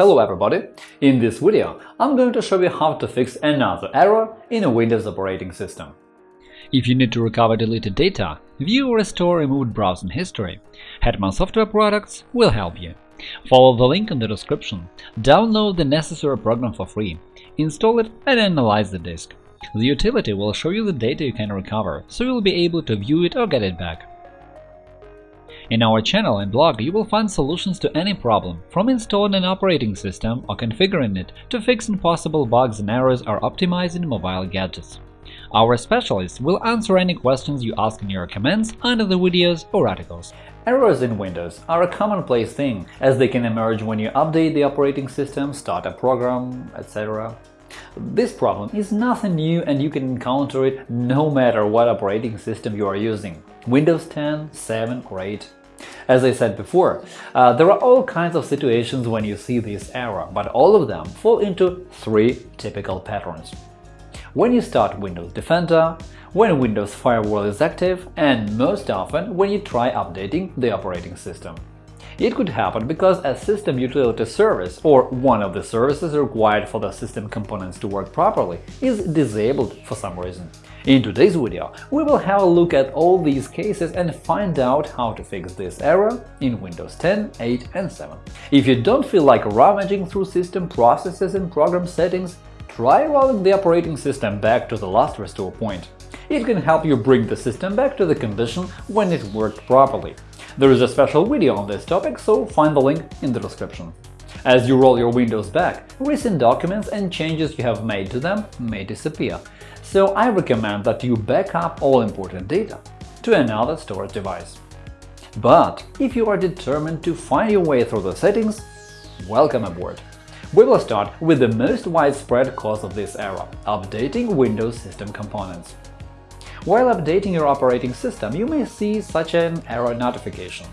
Hello everybody! In this video I'm going to show you how to fix another error in a Windows operating system. If you need to recover deleted data, view or restore removed browsing history, Hetman Software Products will help you. Follow the link in the description, download the necessary program for free, install it and analyze the disk. The utility will show you the data you can recover, so you'll be able to view it or get it back. In our channel and blog you will find solutions to any problem, from installing an operating system or configuring it to fixing possible bugs and errors or optimizing mobile gadgets. Our specialists will answer any questions you ask in your comments under the videos or articles. Errors in Windows are a commonplace thing, as they can emerge when you update the operating system, start a program, etc. This problem is nothing new and you can encounter it no matter what operating system you are using – Windows 10, 7 or 8. As I said before, uh, there are all kinds of situations when you see this error, but all of them fall into three typical patterns. When you start Windows Defender, when Windows Firewall is active, and most often when you try updating the operating system. It could happen because a system utility service or one of the services required for the system components to work properly is disabled for some reason. In today's video, we will have a look at all these cases and find out how to fix this error in Windows 10, 8 and 7. If you don't feel like rummaging through system processes and program settings, try rolling the operating system back to the last restore point. It can help you bring the system back to the condition when it worked properly. There is a special video on this topic, so find the link in the description. As you roll your Windows back, recent documents and changes you have made to them may disappear, so I recommend that you back up all important data to another storage device. But if you are determined to find your way through the settings, welcome aboard! We will start with the most widespread cause of this error – updating Windows system components. While updating your operating system, you may see such an error notification.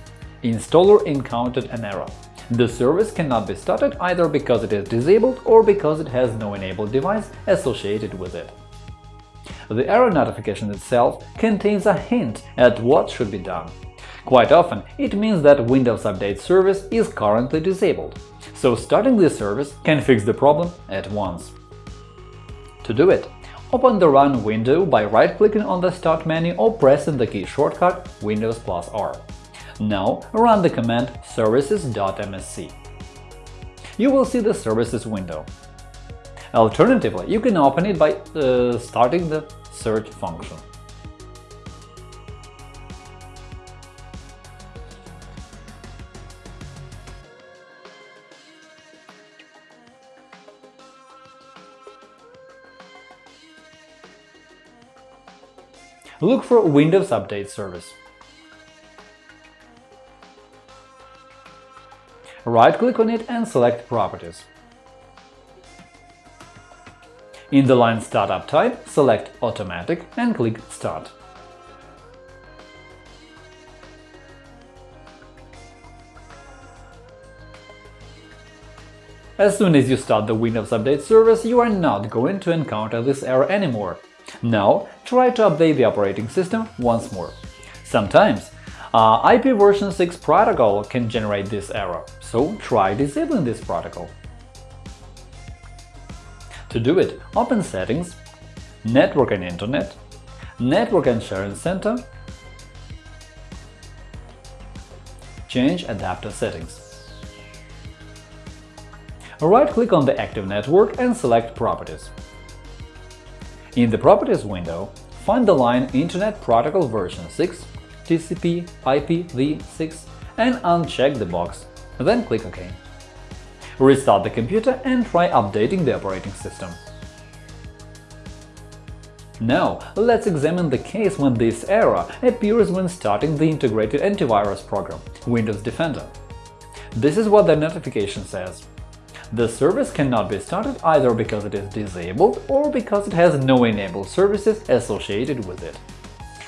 Installer encountered an error. The service cannot be started either because it is disabled or because it has no enabled device associated with it. The error notification itself contains a hint at what should be done. Quite often, it means that Windows Update service is currently disabled, so starting this service can fix the problem at once. To do it, Open the Run window by right-clicking on the Start menu or pressing the key shortcut Windows plus R. Now run the command services.msc. You will see the Services window. Alternatively, you can open it by uh, starting the search function. Look for Windows Update service. Right-click on it and select Properties. In the line Startup type, select Automatic and click Start. As soon as you start the Windows Update service, you are not going to encounter this error anymore. Now try to update the operating system once more. Sometimes uh, IP version 6 protocol can generate this error, so try disabling this protocol. To do it, open Settings, Network and Internet, Network and Sharing Center, change adapter settings. Right-click on the active network and select Properties. In the Properties window, find the line Internet Protocol version 6, TCP IPv6 and uncheck the box, then click OK. Restart the computer and try updating the operating system. Now, let's examine the case when this error appears when starting the integrated antivirus program, Windows Defender. This is what the notification says. The service cannot be started either because it is disabled or because it has no enabled services associated with it.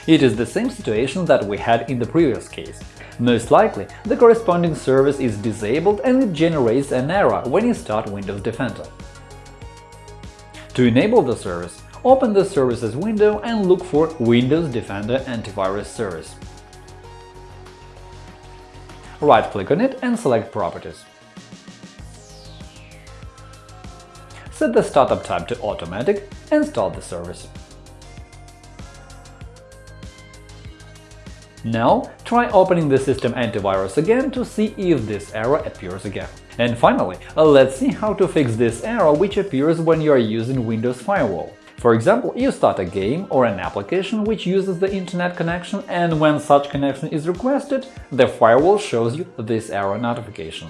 It is the same situation that we had in the previous case. Most likely, the corresponding service is disabled and it generates an error when you start Windows Defender. To enable the service, open the Services window and look for Windows Defender Antivirus Service. Right-click on it and select Properties. Set the startup type to automatic and start the service. Now, try opening the system antivirus again to see if this error appears again. And finally, let's see how to fix this error which appears when you are using Windows Firewall. For example, you start a game or an application which uses the internet connection, and when such connection is requested, the firewall shows you this error notification.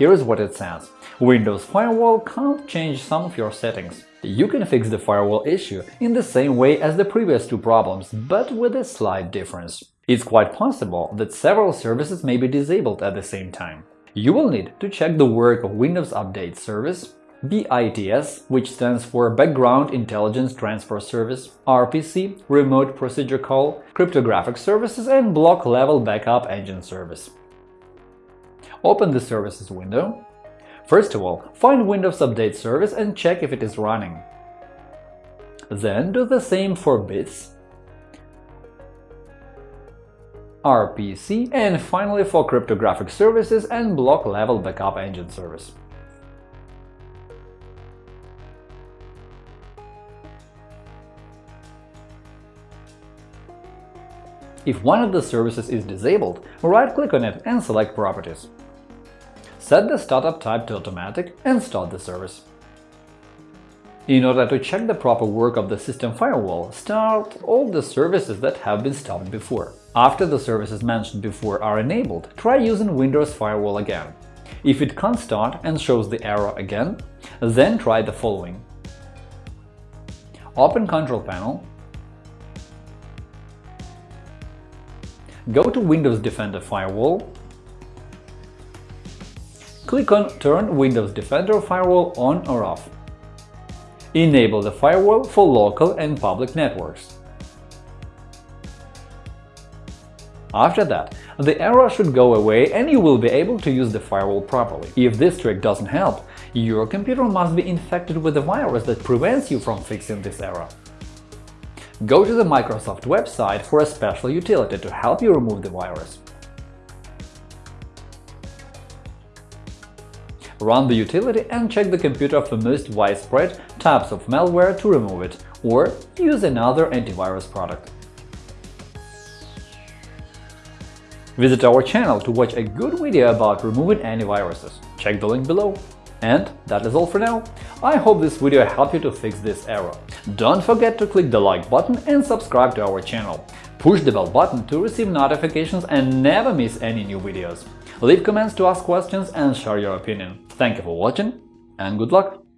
Here is what it says. Windows Firewall can't change some of your settings. You can fix the firewall issue in the same way as the previous two problems, but with a slight difference. It's quite possible that several services may be disabled at the same time. You will need to check the work of Windows Update Service, BITS, which stands for Background Intelligent Transfer Service, RPC, Remote Procedure Call, Cryptographic Services, and Block Level Backup Engine Service. Open the Services window. First of all, find Windows Update Service and check if it is running. Then do the same for BITS, RPC, and finally for cryptographic services and block-level backup engine service. If one of the services is disabled, right-click on it and select Properties. Set the startup type to automatic and start the service. In order to check the proper work of the system firewall, start all the services that have been stopped before. After the services mentioned before are enabled, try using Windows Firewall again. If it can't start and shows the error again, then try the following. Open Control Panel, go to Windows Defender Firewall Click on Turn Windows Defender Firewall on or off. Enable the firewall for local and public networks. After that, the error should go away and you will be able to use the firewall properly. If this trick doesn't help, your computer must be infected with a virus that prevents you from fixing this error. Go to the Microsoft website for a special utility to help you remove the virus. Run the utility and check the computer for most widespread types of malware to remove it, or use another antivirus product. Visit our channel to watch a good video about removing antiviruses. Check the link below. And that is all for now. I hope this video helped you to fix this error. Don't forget to click the like button and subscribe to our channel. Push the bell button to receive notifications and never miss any new videos. Leave comments to ask questions and share your opinion. Thank you for watching and good luck!